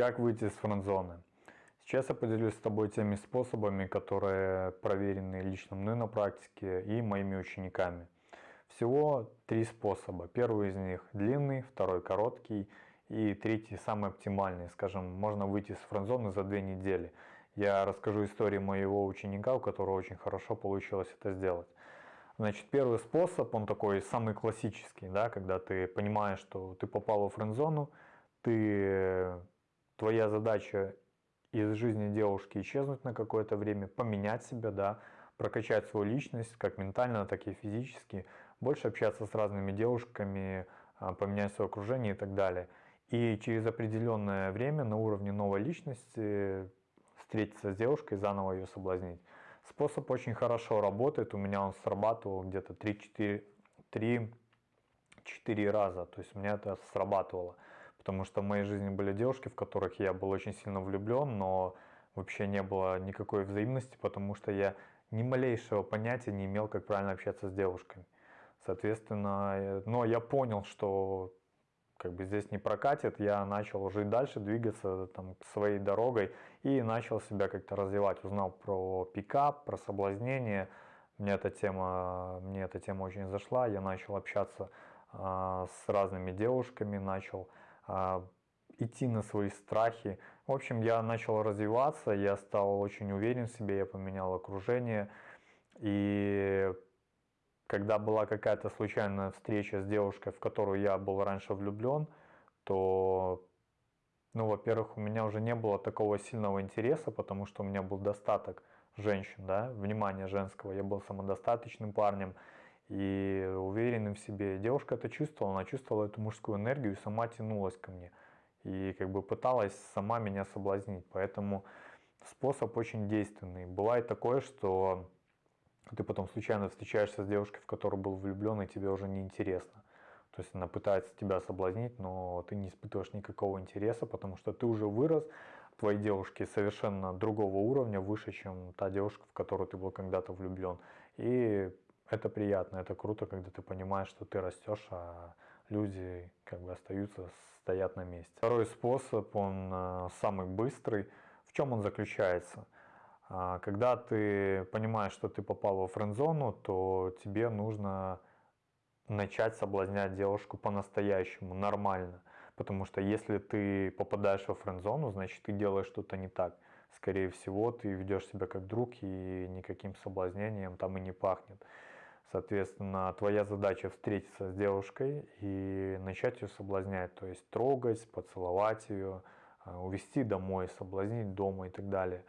Как выйти из френдзоны? Сейчас я поделюсь с тобой теми способами, которые проверены лично мной на практике и моими учениками. Всего три способа. Первый из них длинный, второй короткий и третий самый оптимальный. Скажем, можно выйти из френдзоны за две недели. Я расскажу историю моего ученика, у которого очень хорошо получилось это сделать. Значит, первый способ, он такой самый классический, да, когда ты понимаешь, что ты попал во френдзону, ты твоя задача из жизни девушки исчезнуть на какое-то время, поменять себя, да, прокачать свою личность, как ментально, так и физически, больше общаться с разными девушками, а, поменять свое окружение и так далее. И через определенное время на уровне новой личности встретиться с девушкой и заново ее соблазнить. Способ очень хорошо работает, у меня он срабатывал где-то 3-4 раза, то есть у меня это срабатывало. Потому что в моей жизни были девушки, в которых я был очень сильно влюблен, но вообще не было никакой взаимности, потому что я ни малейшего понятия не имел, как правильно общаться с девушками. Соответственно, но я понял, что как бы здесь не прокатит, я начал жить дальше, двигаться там своей дорогой и начал себя как-то развивать. Узнал про пикап, про соблазнение. Мне эта тема, мне эта тема очень зашла. Я начал общаться э, с разными девушками, начал а, идти на свои страхи. В общем, я начал развиваться, я стал очень уверен в себе, я поменял окружение. И когда была какая-то случайная встреча с девушкой, в которую я был раньше влюблен, то, ну, во-первых, у меня уже не было такого сильного интереса, потому что у меня был достаток женщин, да, внимания женского. Я был самодостаточным парнем и уверенным в себе. Девушка это чувствовала, она чувствовала эту мужскую энергию и сама тянулась ко мне. И как бы пыталась сама меня соблазнить. Поэтому способ очень действенный. Бывает такое, что ты потом случайно встречаешься с девушкой, в которую был влюблен, и тебе уже не интересно. То есть она пытается тебя соблазнить, но ты не испытываешь никакого интереса, потому что ты уже вырос, твои девушки совершенно другого уровня, выше, чем та девушка, в которую ты был когда-то влюблен. И это приятно, это круто, когда ты понимаешь, что ты растешь, а люди как бы остаются, стоят на месте. Второй способ, он э, самый быстрый. В чем он заключается? А, когда ты понимаешь, что ты попал во френд-зону, то тебе нужно начать соблазнять девушку по-настоящему, нормально. Потому что если ты попадаешь во френд-зону, значит ты делаешь что-то не так. Скорее всего, ты ведешь себя как друг и никаким соблазнением там и не пахнет. Соответственно, твоя задача встретиться с девушкой и начать ее соблазнять, то есть трогать, поцеловать ее, а, увести домой, соблазнить дома и так далее.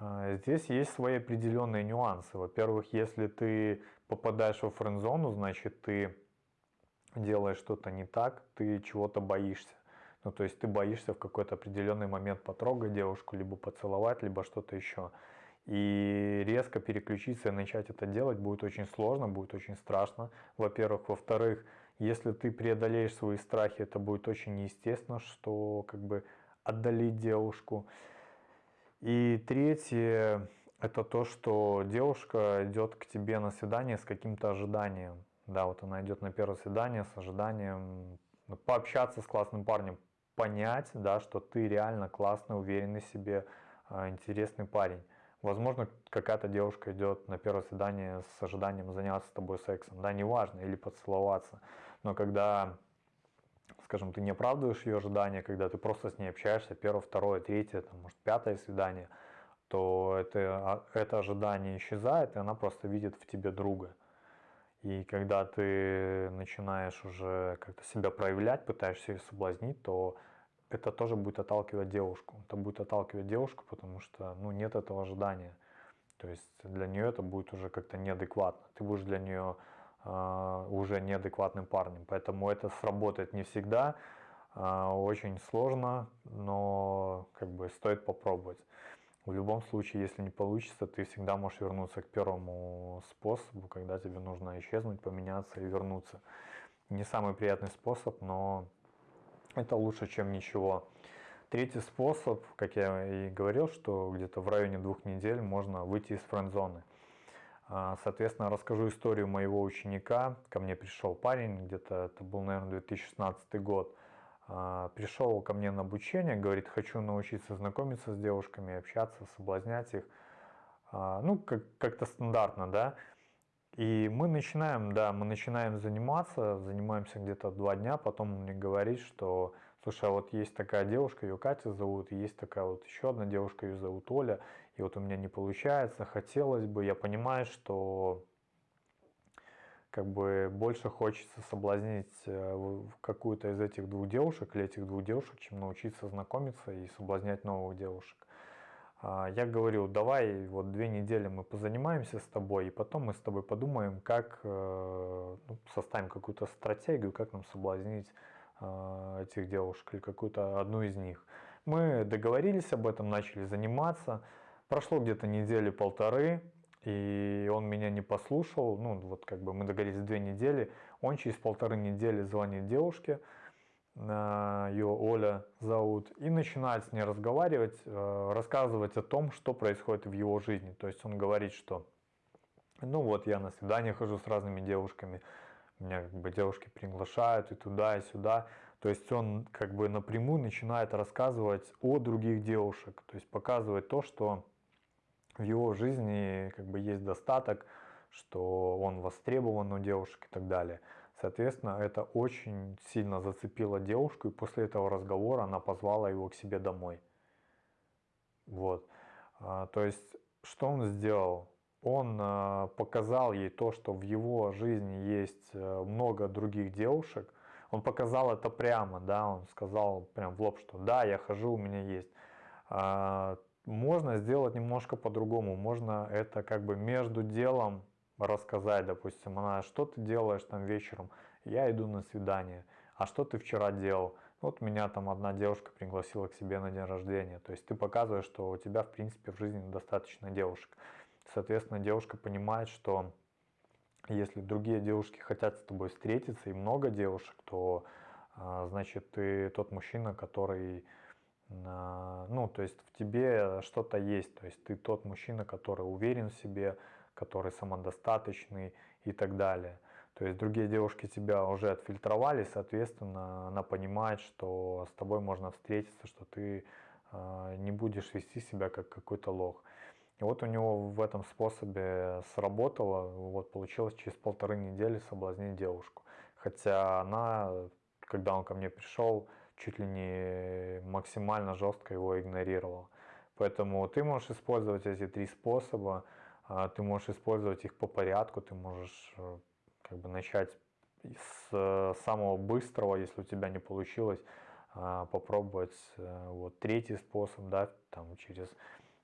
А, здесь есть свои определенные нюансы. Во-первых, если ты попадаешь во френд-зону, значит ты делаешь что-то не так, ты чего-то боишься. Ну, то есть ты боишься в какой-то определенный момент потрогать девушку, либо поцеловать, либо что-то еще. И резко переключиться и начать это делать будет очень сложно, будет очень страшно. Во-первых. Во-вторых, если ты преодолеешь свои страхи, это будет очень неестественно, что как бы отдалить девушку. И третье, это то, что девушка идет к тебе на свидание с каким-то ожиданием. Да, вот она идет на первое свидание с ожиданием пообщаться с классным парнем, понять, да, что ты реально классный, уверенный в себе, а, интересный парень. Возможно, какая-то девушка идет на первое свидание с ожиданием заняться с тобой сексом, да, неважно, или поцеловаться. Но когда, скажем, ты не оправдываешь ее ожидания, когда ты просто с ней общаешься, первое, второе, третье, там, может, пятое свидание, то это, а, это ожидание исчезает, и она просто видит в тебе друга. И когда ты начинаешь уже как-то себя проявлять, пытаешься ее соблазнить, то это тоже будет отталкивать девушку. Это будет отталкивать девушку, потому что ну, нет этого ожидания. То есть для нее это будет уже как-то неадекватно. Ты будешь для нее э, уже неадекватным парнем. Поэтому это сработает не всегда. Э, очень сложно, но как бы стоит попробовать. В любом случае, если не получится, ты всегда можешь вернуться к первому способу, когда тебе нужно исчезнуть, поменяться и вернуться. Не самый приятный способ, но это лучше, чем ничего. Третий способ, как я и говорил, что где-то в районе двух недель можно выйти из френд-зоны. А, соответственно, расскажу историю моего ученика. Ко мне пришел парень, где-то это был, наверное, 2016 год. а, пришел ко мне на обучение, говорит, хочу научиться знакомиться с девушками, общаться, соблазнять их. А, ну, как- как-то стандартно, да. И мы начинаем, да, мы начинаем заниматься, занимаемся где-то два дня, потом он мне говорит, что, слушай, а вот есть такая девушка, ее Катя зовут, и есть такая вот еще одна девушка, ее зовут Оля, и вот у меня не получается, хотелось бы, я понимаю, что как бы больше хочется соблазнить э, какую-то из этих двух девушек или этих двух девушек, чем научиться знакомиться и соблазнять новых девушек. А, я говорю, давай вот две недели мы позанимаемся с тобой, и потом мы с тобой подумаем, как э, ну, составим какую-то стратегию, как нам соблазнить э, этих девушек или какую-то одну из них. Мы договорились об этом, начали заниматься. Прошло где-то недели полторы, и он меня не послушал, ну вот как бы мы договорились две недели, он через полторы недели звонит девушке, ее Оля зовут, и начинает с ней разговаривать, э, рассказывать о том, что происходит в его жизни. То есть он говорит, что ну вот я на свидание хожу с разными девушками, меня как бы девушки приглашают и туда, и сюда. То есть он как бы напрямую начинает рассказывать о других девушек, то есть показывать то, что в его жизни как бы есть достаток, что он востребован у девушек и так далее. Соответственно, это очень сильно зацепило девушку, и после этого разговора она позвала его к себе домой. Вот. А, то есть, что он сделал? Он а, показал ей то, что в его жизни есть э, много других девушек. Он показал это прямо, да, он сказал прям в лоб, что да, я хожу, у меня есть. А, можно сделать немножко по-другому. Можно это как бы между делом рассказать, допустим, она, что ты делаешь там вечером? Я иду на свидание. А что ты вчера делал? Вот меня там одна девушка пригласила к себе на день рождения. То есть ты показываешь, что у тебя в принципе в жизни достаточно девушек. Соответственно, девушка понимает, что если другие девушки хотят с тобой встретиться и много девушек, то а, значит ты тот мужчина, который ну, то есть в тебе что-то есть, то есть ты тот мужчина, который уверен в себе, который самодостаточный и так далее. То есть другие девушки тебя уже отфильтровали, соответственно, она понимает, что с тобой можно встретиться, что ты э, не будешь вести себя как какой-то лох. И вот у него в этом способе сработало, вот получилось через полторы недели соблазнить девушку. Хотя она, когда он ко мне пришел, чуть ли не максимально жестко его игнорировал. Поэтому ты можешь использовать эти три способа, ты можешь использовать их по порядку, ты можешь э, как бы начать с э, самого быстрого, если у тебя не получилось, а, попробовать э, вот третий способ, да, там через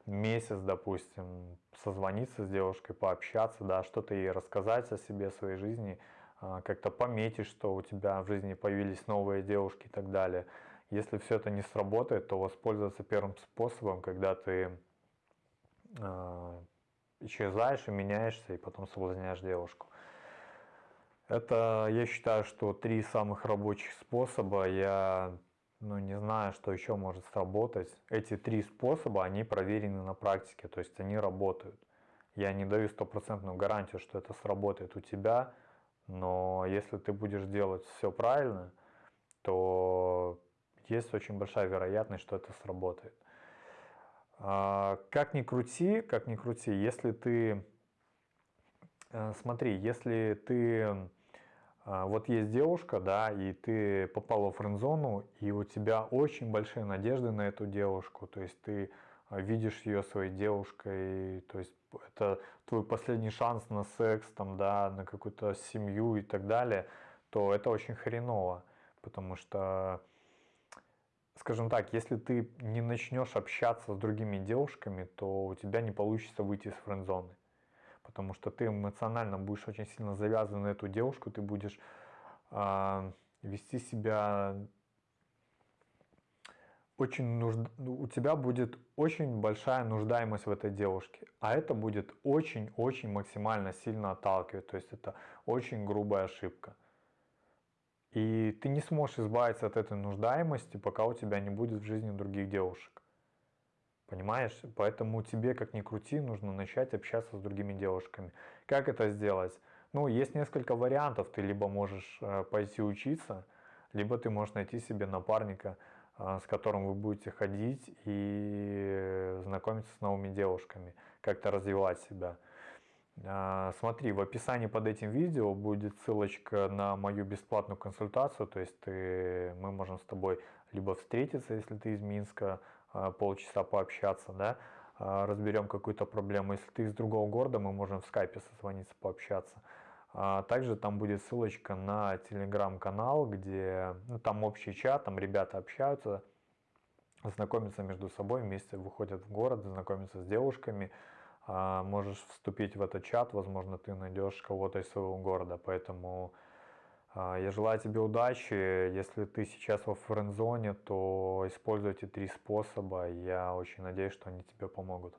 месяц, допустим, созвониться с девушкой, пообщаться, да, что-то ей рассказать о себе, о своей жизни, а, как-то пометить, что у тебя в жизни появились новые девушки и так далее. Если все это не сработает, то воспользоваться первым способом, когда ты исчезаешь и меняешься, и потом соблазняешь девушку. Это, я считаю, что три самых рабочих способа. Я ну, не знаю, что еще может сработать. Эти три способа, они проверены на практике, то есть они работают. Я не даю стопроцентную гарантию, что это сработает у тебя, но если ты будешь делать все правильно, то есть очень большая вероятность, что это сработает. А, как ни крути, как ни крути, если ты, э, смотри, если ты, а, вот есть девушка, да, и ты попал в френд-зону, и у тебя очень большие надежды на эту девушку, то есть ты а, видишь ее своей девушкой, то есть это твой последний шанс на секс, там, да, на какую-то семью и так далее, то это очень хреново, потому что, скажем так, если ты не начнешь общаться с другими девушками, то у тебя не получится выйти из френд-зоны, потому что ты эмоционально будешь очень сильно завязан на эту девушку, ты будешь э, вести себя очень нужд... Ну, у тебя будет очень большая нуждаемость в этой девушке, а это будет очень-очень максимально сильно отталкивать, то есть это очень грубая ошибка. И ты не сможешь избавиться от этой нуждаемости, пока у тебя не будет в жизни других девушек. Понимаешь? Поэтому тебе, как ни крути, нужно начать общаться с другими девушками. Как это сделать? Ну, есть несколько вариантов. Ты либо можешь э, пойти учиться, либо ты можешь найти себе напарника, а, с которым вы будете ходить и знакомиться с новыми девушками, как-то развивать себя. А, смотри, в описании под этим видео будет ссылочка на мою бесплатную консультацию, то есть ты, мы можем с тобой либо встретиться, если ты из Минска, а, полчаса пообщаться, да, разберем какую-то проблему. Если ты из другого города, мы можем в скайпе созвониться, пообщаться. Также там будет ссылочка на телеграм-канал, где ну, там общий чат, там ребята общаются, знакомятся между собой, вместе выходят в город, знакомятся с девушками, а, можешь вступить в этот чат, возможно, ты найдешь кого-то из своего города. Поэтому а, я желаю тебе удачи. Если ты сейчас во френдзоне, то используйте три способа. Я очень надеюсь, что они тебе помогут.